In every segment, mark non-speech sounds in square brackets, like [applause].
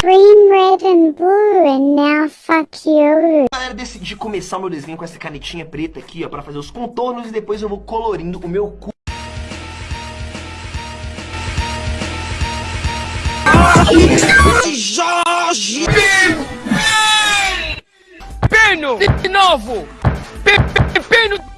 Green, red and blue and now fuck you. Galera, decidi começar meu desenho com essa canetinha preta aqui, ó, pra fazer os contornos e depois eu vou colorindo o meu cu. Jorge! Pino! De novo! Pino! Pino!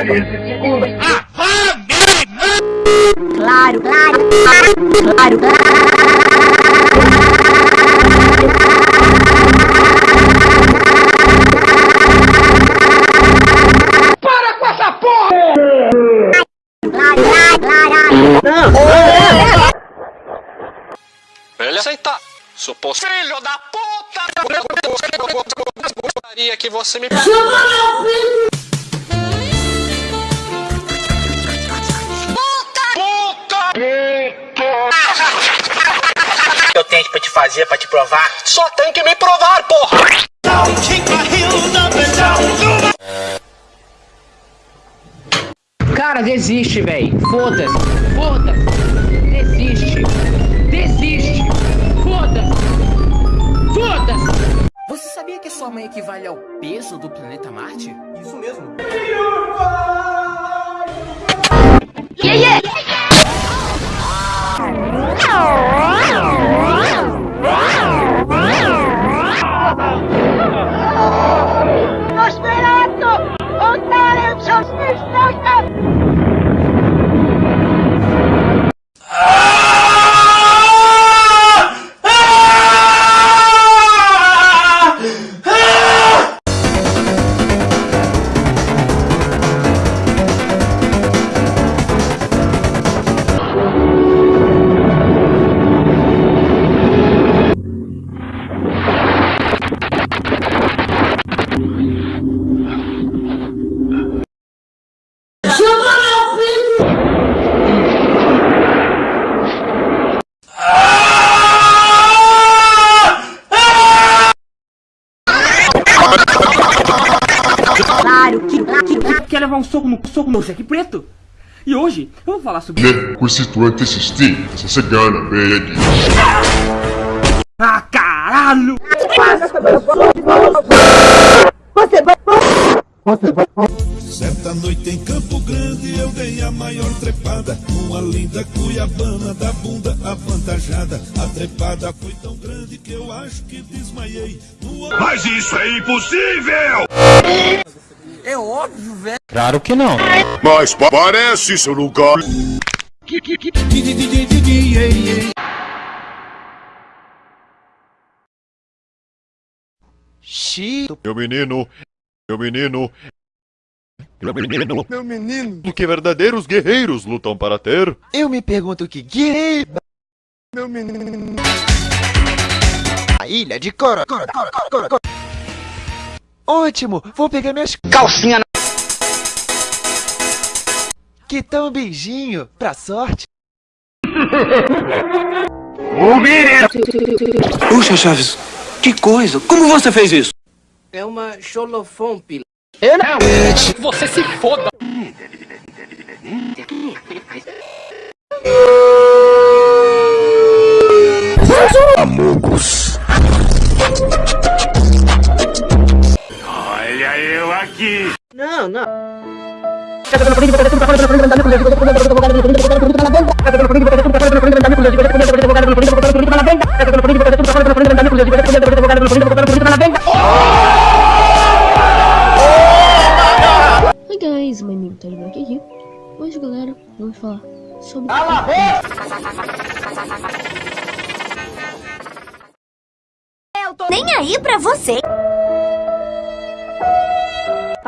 De segunda. Claro, claro, claro, Para com essa porra! Ele aceitar. Suposto filho da puta! Gostaria que você me. Eu tenho pra te fazer, pra te provar. Só tem que me provar, porra! Cara, desiste, véi. Foda-se. Foda-se. Desiste. Desiste. Foda-se. Foda-se. Você sabia que sua mãe equivale ao peso do planeta Marte? Isso mesmo. Oddalę książkę Quer levar um soco no soco no cheque preto? E hoje eu vou falar sobre. Né, costituinte assistir, essa cigana, baby. Ah, caralho! Certa noite em Campo Grande eu dei a maior trepada Uma linda cuiabana da bunda avantajada A trepada foi tão grande que eu acho que desmaiei no... Mas isso é impossível! É óbvio, velho. Claro que não. Mas pa- parece seu lugar. Meu menino, meu menino. Meu menino, meu menino. Do que verdadeiros guerreiros lutam para ter. Eu me pergunto que guerreiro. Meu menino. A ilha de Cora. Cora, Cora, Cora, Cora, Cora. Ótimo, vou pegar minhas Calcinha na... Que tal um beijinho? Pra sorte. [laughs] Puxa, Chaves, que coisa! Como você fez isso? É uma xolofompe. Você se foda! [laughs] aqui. Não, não. Oi guys, my name is Black aqui. Hoje galera, vamos falar sobre eu tô nem aí pra você.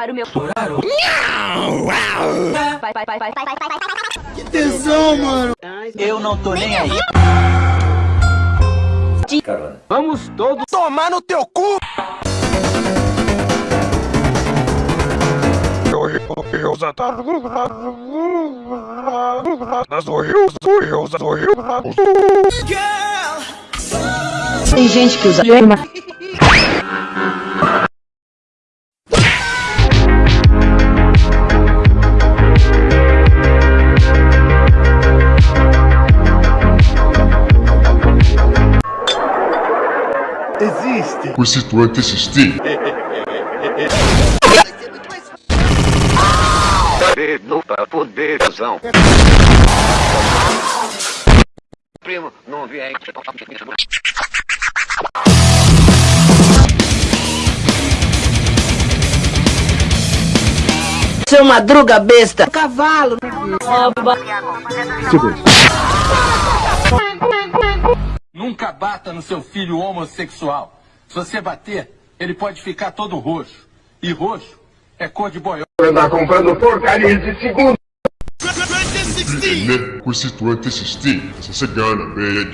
Para o meu. Vai, vai, vai, vai, vai, vai, vai, vai. Que tesão, mano. Eu não tô nem aí. Vamos todos Tomar no teu cu! Tem gente que usa Com esse tu anti-assistir. Dedo pra poderzão. Primo, não vem. Seu madruga besta. Cavalo. Nunca bata no seu filho homossexual. Se você bater, ele pode ficar todo roxo. E roxo é cor de boió. Tá comprando porcaria de segundo. Né? Com esse tu anti-assistir. Essa cigana, bem.